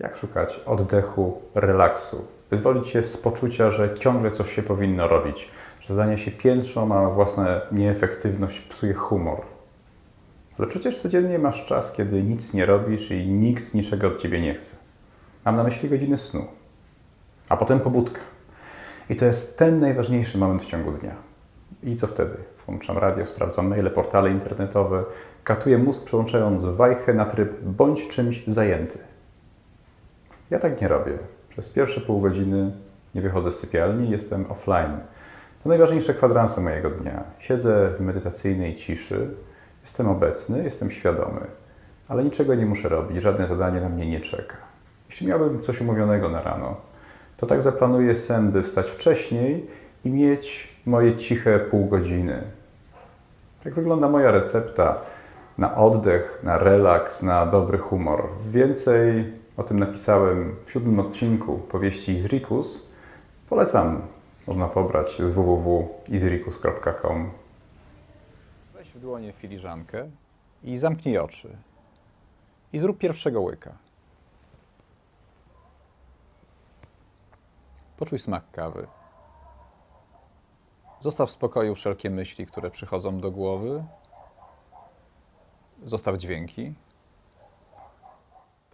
Jak szukać oddechu, relaksu? Wyzwolić się z poczucia, że ciągle coś się powinno robić, że zadanie się piętrzą, a własna nieefektywność psuje humor. Ale przecież codziennie masz czas, kiedy nic nie robisz i nikt niczego od ciebie nie chce. Mam na myśli godziny snu, a potem pobudka. I to jest ten najważniejszy moment w ciągu dnia. I co wtedy? Włączam radio, sprawdzam maile, portale internetowe, katuję mózg, przełączając wajchę na tryb bądź czymś zajęty. Ja tak nie robię. Przez pierwsze pół godziny nie wychodzę z sypialni, jestem offline. To najważniejsze kwadranse mojego dnia. Siedzę w medytacyjnej ciszy, jestem obecny, jestem świadomy, ale niczego nie muszę robić, żadne zadanie na mnie nie czeka. Jeśli miałbym coś umówionego na rano, to tak zaplanuję sen, by wstać wcześniej i mieć moje ciche pół godziny. Tak wygląda moja recepta na oddech, na relaks, na dobry humor. Więcej o tym napisałem w siódmym odcinku powieści Izrikus. Polecam, można pobrać z www.izrikus.com. Weź w dłonie filiżankę i zamknij oczy. I zrób pierwszego łyka. Poczuj smak kawy. Zostaw w spokoju wszelkie myśli, które przychodzą do głowy. Zostaw dźwięki.